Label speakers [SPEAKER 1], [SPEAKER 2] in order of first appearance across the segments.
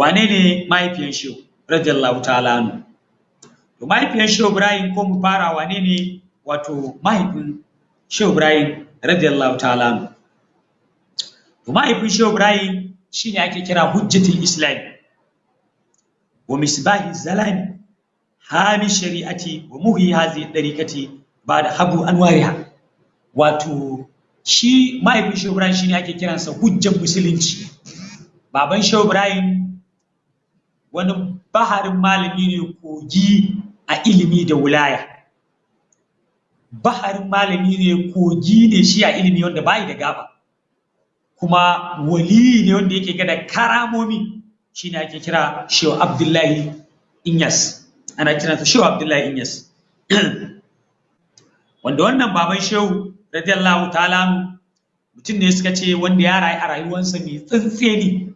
[SPEAKER 1] wane ne mahaifiyan shehu? Radiyallahu ta'ala anhu. To mahaifiyan shehu ibrahim ko mu fara wane ne wato mahaifin shehu ibrahim radiyallahu ta'ala anhu. To mahaifin shehu ibrahim shine ake kira hujjatul islam. Wa misbahi zalami hami shari'ati wa muhi hazi dariqati ba da habu anwariha. Wato shi mahaifin shehu ibrahim shine ake kiransa hujjan musulunci. Baban shehu ibrahim wani baharin malami ne kogi a ilimi da wulaya. Baharin malami ne kogi ne shi a ilimi wanda bai da gaba. Kuma wali ne wanda yake gada karamomi shine ake kira shehu abdullahi inyas. Ana kiransa shehu abdullahi inyas. Wanda wannan baban shehu radiyallahu ta'ala mutum ne suka ce wanda ya rayu a rayuwarsa mai tsantseni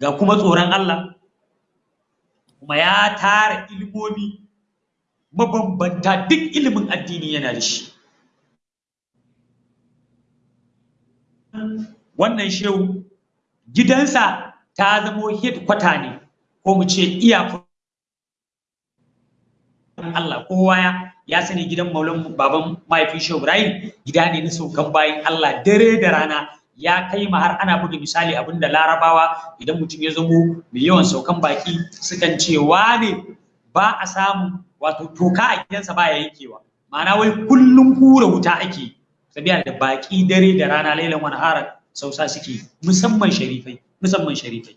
[SPEAKER 1] ga kuma tsoron Allah. Kuma ya tara ilimomi mabambanta duk ilimin addini yana da shi. Wannan shehu gidansa ta zamo headquarter ne ko mu ce Allah kowa ya ya sani gidan maulan baban mahaifin shehu Ibrahim gida ne na saukan bayan Allah dare da rana ya kai ma har ana buga misali abin da larabawa idan mutum ya zamo mai yawan saukan baki sukan ce wane ba a samu wato toka a gidansa ba ya yankewa. Ma'ana wai kullum kura wuta ake sabiya da baki dare da rana lailan wani hara sausa suke musamman sharifai musamman sharifai.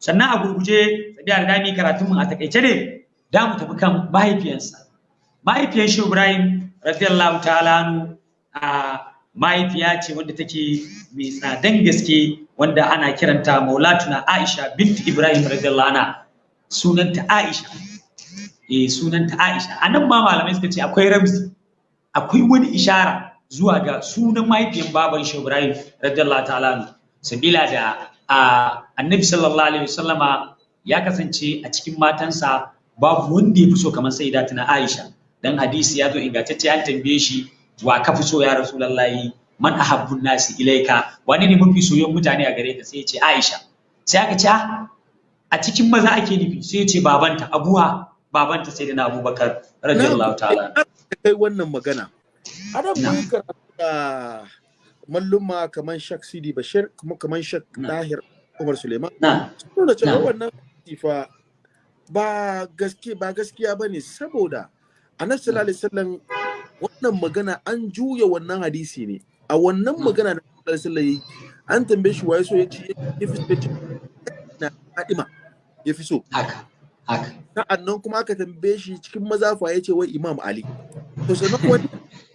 [SPEAKER 1] Sannan a gurguje sabiya da dami karatun mu a taƙaice ne da mu tafi kan mahaifiyansa. Mahaifiyar shi Ibrahim radiyallahu ta'ala a mahaifiya ce wadda take mai tsadan gaske wanda ana kiranta Maulatuna Aisha bint Ibrahim radiyallahu anha. Sunanta Aisha. Eh sunanta Aisha. Anan ma malamai suka ce akwai ramzi akwai wani ishara zuwa ga sunan mahaifiyar baban shi Ibrahim radiyallahu ta'ala sabila da annabi sallallahu alaihi wasallama ya kasance a cikin matansa babu wanda ya fi so kamar sai tuna Aisha. Dan hadisi ya zo ingantacce an tambaye shi wa ka fi so ya rasulullahi? Man ahabbun nasi ilaika. Wani ne mafi soyon mutane a gare ka? Sai ya ce Aisha. Sai aka ce a cikin maza ake nufi. Sai ya ce babanta abuha babanta sai da na abubakar radiyallahu ta'ala.
[SPEAKER 2] Kai wannan magana. Adam mun karanta malluma kaman Shak Sidi Bashir kuma kaman Shak Tahir Umar Suleiman. Suna cewa wannan fa ba gaske ba gaskiya ba ne saboda annabi sallallahu alaihi wasallam wannan magana an juya wannan hadisi ne. A wannan magana da sallallahu alaihi an tambaye shi waye so ya ce ya fi so na Fatima ya fi so.
[SPEAKER 1] Haka haka.
[SPEAKER 2] Sa'annan kuma aka tambaye shi cikin mazafa ya ce wai Imam Ali. To sannan wani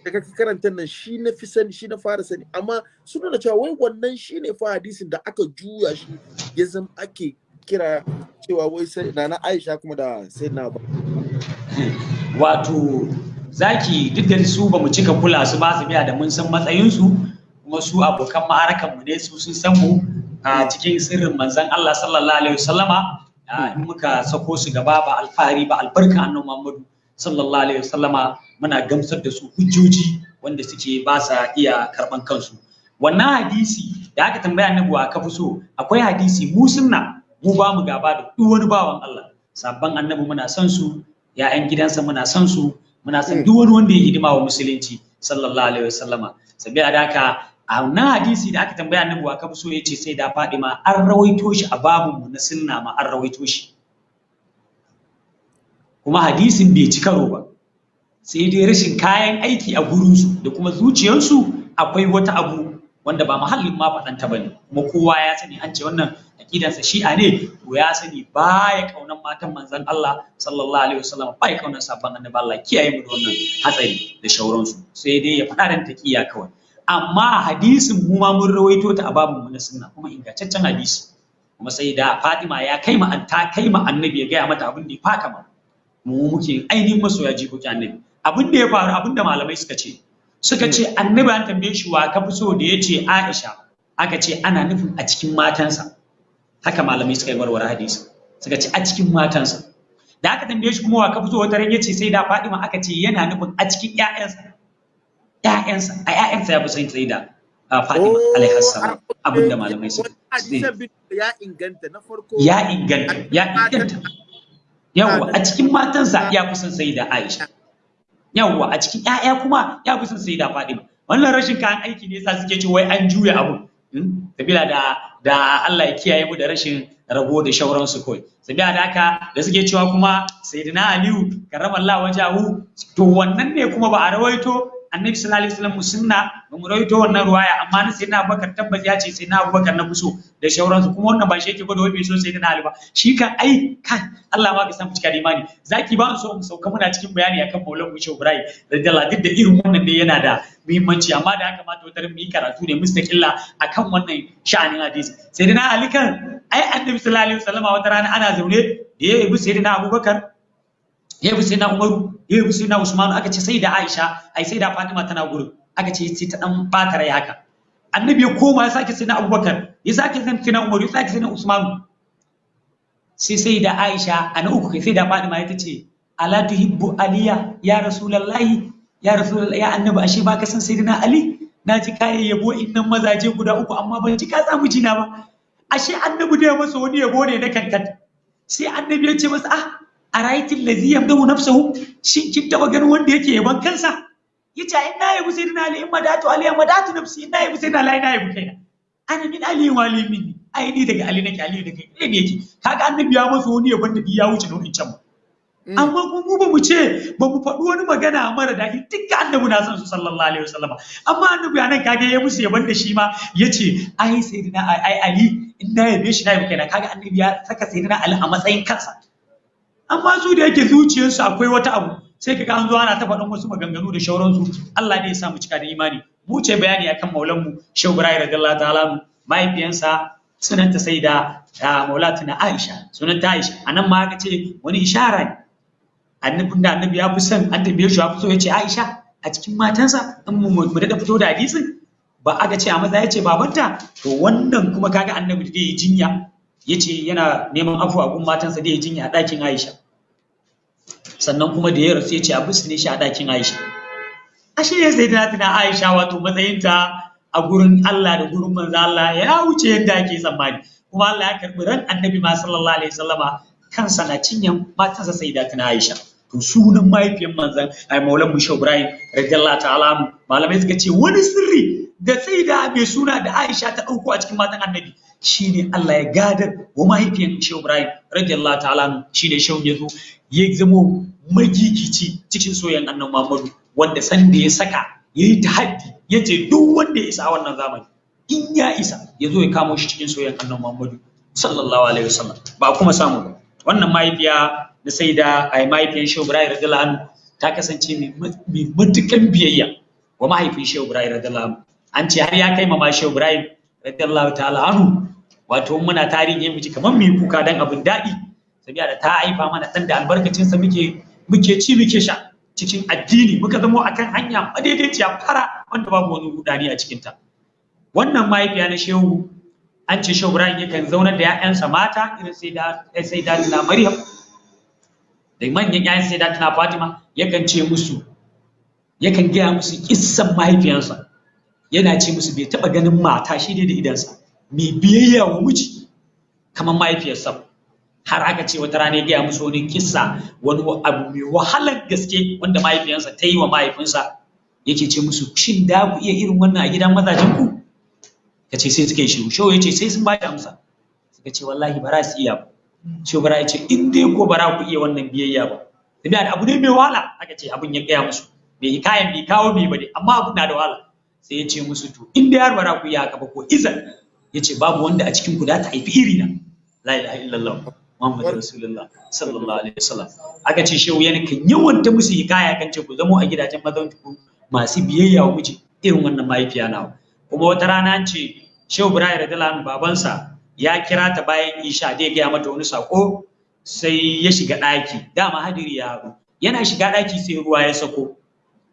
[SPEAKER 2] da kake karanta nan shi na fi sani shi na fara sani. Amma suna da cewa wai wannan shi ne fa hadisin da aka juya shi ya zama ake kira cewa wai sai na Aisha kuma da sai na ba
[SPEAKER 1] wato zaki duk da su ba mu cika kula su ba su biya da mun san matsayinsu kuma su abokan ma'arakan mu ne su sun san mu a cikin sirrin manzon Allah sallallahu alaihi wasallama in muka sako su gaba ba alfahari ba albarka annabi Muhammadu sallallahu alaihi wasallama muna gamsar da su hujjoji wanda suke ba sa iya karɓan kansu. Wannan hadisi da aka tambaya annabi wa ka fi so akwai hadisi mu sunna mu ba mu gaba da duk wani bawan Allah. Sabban annabi muna son su ya'yan gidansa muna son su muna son duk wani wanda ya hidima wa musulunci sallallahu alaihi wasallama. Da haka a wannan hadisi da aka tambaya annabi wa kafi so ya ce sai da Fadima an rawaito shi a babun mu na sunna ma an rawaito shi. Kuma hadisin bai ci karo ba. Sai dai rashin kayan aiki a gurin su da kuma zuciyarsu akwai wata abu wanda ba mahallin ma faɗanta ba ne. Kuma kowa ya sani an ce wannan aqidansa shi'a ne to ya sani baya kaunan matan manzon Allah sallallahu alaihi wasallam baya kaunan sabon annabi Allah. Kiyaye mu da wannan hatsari da shauransu. Sai dai ya faɗa dan taqiya kawai. Amma hadisin mu ma mun rawaito ta a babun mu na sunna kuma ingantaccen hadisi. Kuma sai da Fatima ya kai ma ta kai ma annabi ya gaya mata abin da ya faka ma. Mu muke ainihin masoya jikoki annabi. Abin da ya faru abin da malamai suka ce suka ce annabi an tambaye shi wa ka fi so da ya ce Aisha. Aka ce ana nufin a cikin matansa. Haka malamai suka yi warware hadisi. Suka ce a cikin matansa. Da aka tambaye shi kuma wa ka fi so wata ran ya ce sai da Fatima aka ce yana nufin a cikin ƴaƴansa. Ƴaƴansa a ƴaƴansa ya fi son sai da Fatima alaihi salam abin da malamai su
[SPEAKER 2] ya inganta na farko.
[SPEAKER 1] Ya inganta ya inganta. Yawwa a cikin matansa ya kusan sai da Aisha. Yawwa a cikin ƴaƴa kuma ya kusan sai da Fatima. Wannan rashin kayan aiki ne yasa suke ce wai an juya abu sabila da da Allah ya kiyaye mu da rashin rabo da shauransu kawai. Sabila da haka da suke cewa kuma sayyidina Aliyu karramallahu wajahu to wannan ne kuma ba a rawaito annabi sallallahu alaihi wasallam sunna ba mu rawaito wannan ruwaya amma na sayyidina Abubakar tabbas ya ce sayyidina Abubakar na fuso da shauransu kuma wannan ba shi yake gwada wai bai so sayyidina Ali ba. Shi kan ai kan Allah ma ka san da imani. Zaki ba so mu sauka muna cikin bayani akan Maulana Mushe Ibrahim radiyallahu duk da irin wannan ne yana da muhimmanci amma da ya kamata wata mu yi karatu ne mustaqilla akan wannan sha'anin hadisi. Sayyidina Ali kan ai annabi sallallahu alaihi wasallam wata rana ana zaune da ya yi sayyidina Abubakar ya bi sai na Umaru ya bi sai na Usmanu aka ce sai da Aisha ai sai da Fatima tana gurin. Aka ce sai ta dan bata rai haka. Annabi ya koma ya sake sai na Abubakar ya sake sai na Umaru ya sake sai na Usmanu. Sai sai da Aisha ana uku kai sai da Fatima ya tace ala tuhibbu aliya ya rasulullahi ya rasulullahi ya annabi ashe baka san sayyidina Ali? Na ji kayan yabo innan mazaje guda uku amma ban ji ka samu jina ba. Ashe annabi da ya masa wani yabo ne na kankan. Sai annabi ya ce masa ah a raitin lazi yamdahu nafsahu shin kin taba ganin wanda yake yaban kansa ya ce in na yabi sayyidina ali in madatu ali in madatu nafsi in na yabi sayyidina ali na yabi kaina ana min ali wa ali minni ai ni daga ali nake ali daga kai ne yake kaga annabi ya masa wani yaban da ya wuce nau'in can amma kuma mu ba mu ce ba mu faɗi wani magana mara daɗi dukka annabi na san su sallallahu alaihi wasallama amma annabi a nan kage ya musu yaban da shi ma ya ce ai sayyidina ai ali in na yabe shi na yabi kaina kaga annabi ya saka sayyidina ali a matsayin kansa amma su da yake zuciyarsu akwai wata abu sai kaga an zo ana ta faɗin wasu maganganu da shauransu. Allah ne ya sa mu cika da imani. Mu ce bayani akan maulan mu Shehu Ibrahim radiyallahu ta'ala mahaifiyansa sunanta sai da maulatuna Aisha sunanta Aisha. Anan ma aka ce wani ishara ne. Annabin da annabi ya fi son an tambaye shi ya fi so ya ce Aisha a cikin matansa. In mu mu daɗa fito da hadisin ba aka ce a maza ya ce babanta. To wannan kuma kaga annabi da ya jinya. Ya ce yana neman afuwa gun matansa da ya jinya a ɗakin Aisha. Sannan kuma da ya rasu ya ce a ne shi a ɗakin Aisha. Ashe ya sai tana tana Aisha wato matsayinta a gurin Allah da gurin manzo Allah ya wuce yadda ake tsammani. Kuma Allah ya karɓi ran annabi ma sallallahu alaihi wasallama kansa na cinyan matansa sai da tana Aisha. To sunan mahaifiyar manzon ai Maulan Musha Ibrahim radiyallahu ta'ala malamai suka ce wani sirri da sai da mai suna da Aisha ta ɗauko a cikin matan annabi shine Allah ya gadar wa mahaifiyar Shehu Ibrahim radiyallahu ta'ala shine Shehu ya zo ya zamo magigici cikin soyayyen annabi Muhammadu wanda san da ya saka ya yi tahaddi ya ce duk wanda ya isa a wannan zamani in ya isa ya zo ya kamo shi cikin soyayyen annabi Muhammadu sallallahu alaihi wasallam. Ba kuma samu ba. Wannan mahaifiya da sai da ai mahaifiyar Shehu Ibrahim radiyallahu anhu ta kasance mai matukan biyayya wa mahaifin Shehu Ibrahim radiyallahu an ce har ya kai ma Shehu Ibrahim radiyallahu ta'ala anhu wato muna tarihi mu ji kamar mu yi kuka dan abin daɗi. Sabiya da ta haifa mana dan da albarkacin sa muke muke ci muke sha cikin addini. Muka zamo akan hanya madaidaiciya fara wanda babu wani rudani a cikin ta wannan mahaifiya na shehu an ce shehu Ibrahim yakan zaunar da ƴaƴansa mata irin sai da sai da na Maryam. Da manyan ƴaƴan sai tana Fatima yakan ce musu yakan gaya musu kissan mahaifiyarsa. Yana ce musu bai taɓa ganin mata shi ne da idansa mai biyayya wa miji kamar mahaifiyarsa. Har aka ce wata rana ya gaya musu wani kissa wani abu mai wahalar gaske wanda mahaifiyarsa ta yi wa mahaifinsa. Yake ce musu shin da ku iya irin wannan a gidan mazajen ku? Ka ce sai suka yi shiru. Shawo ya ce sai sun ba amsa. Suka ce wallahi ba za su iya ba. Shi bara ya ce in dai ko ba za ku iya wannan biyayya ba. Tabiya da abu ne mai wahala. Aka ce abin ya gaya musu. Bai kayan bai kawo bai ba ne amma abu na da wahala. Sai ya ce musu to in dai har ba za ku iya haka ba ko izan. Ya ce babu wanda a cikin ku da ta haifi iri la ilaha illallah muhammadu rasulullah sallallahu alaihi wasallam. Aka ce shehu yana kan yawan ta musu hikaya kan ce ku zamo a gidajen mazan ku masu biyayya wa miji irin wannan mahaifiya nawa. Kuma wata rana an ce shehu ibrahim radiyallahu anhu babansa ya kira ta bayan isha da ya gaya mata wani sako sai ya shiga ɗaki. Dama hadiri ya haɗu. Yana shiga ɗaki sai ruwa ya sako.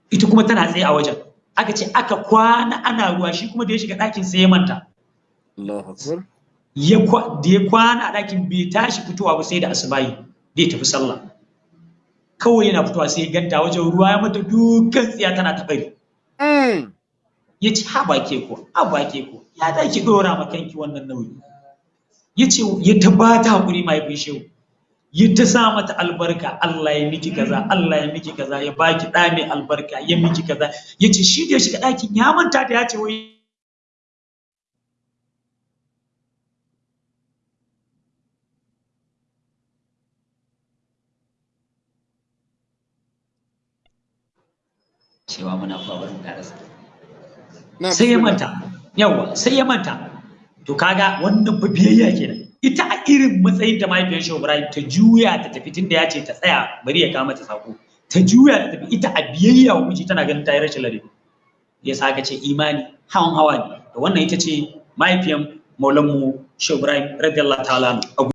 [SPEAKER 1] Ita kuma tana tsaye a wajen. Aka ce aka kwana ana ruwa shi kuma da ya shiga ɗakin sai ya manta.
[SPEAKER 2] Allahu Akbar.
[SPEAKER 1] ya da ya kwana a ɗakin bai tashi fitowa ba sai da asubahi da ya tafi sallah. Kawai yana fitowa sai ya ganta wajen ruwa ya mata dukkan tsiya tana ta bari. Ya ce ha ba ke ko ha ba ke ko ya da ki dora ma kanki wannan nauyi? Ya ce ya ta ba ta haƙuri mahaifin shehu. Ya ta sa mata albarka. Allah ya miki kaza Allah ya miki kaza ya baki ɗa mai albarka ya miki kaza. Ya ce shi da ya shiga ɗakin ya manta da ya ce wai cewa muna fawarin karasa sai ya manta. Yawa sai ya manta. To kaga wannan fa biyayya kenan. Ita a irin matsayin ta mahaifiyar Shehu Ibrahim ta juya ta tafi tunda ya ce ta tsaya bari ya kama ta sako ta juya ta tafi ita a biyayya wa miji tana ganin ta yi rashin ladabi. Ya sa ka ce imani hawan hawa ne. To wannan ita ce mahaifiyar maulanmu Shehu Ibrahim radiyallahu ta'ala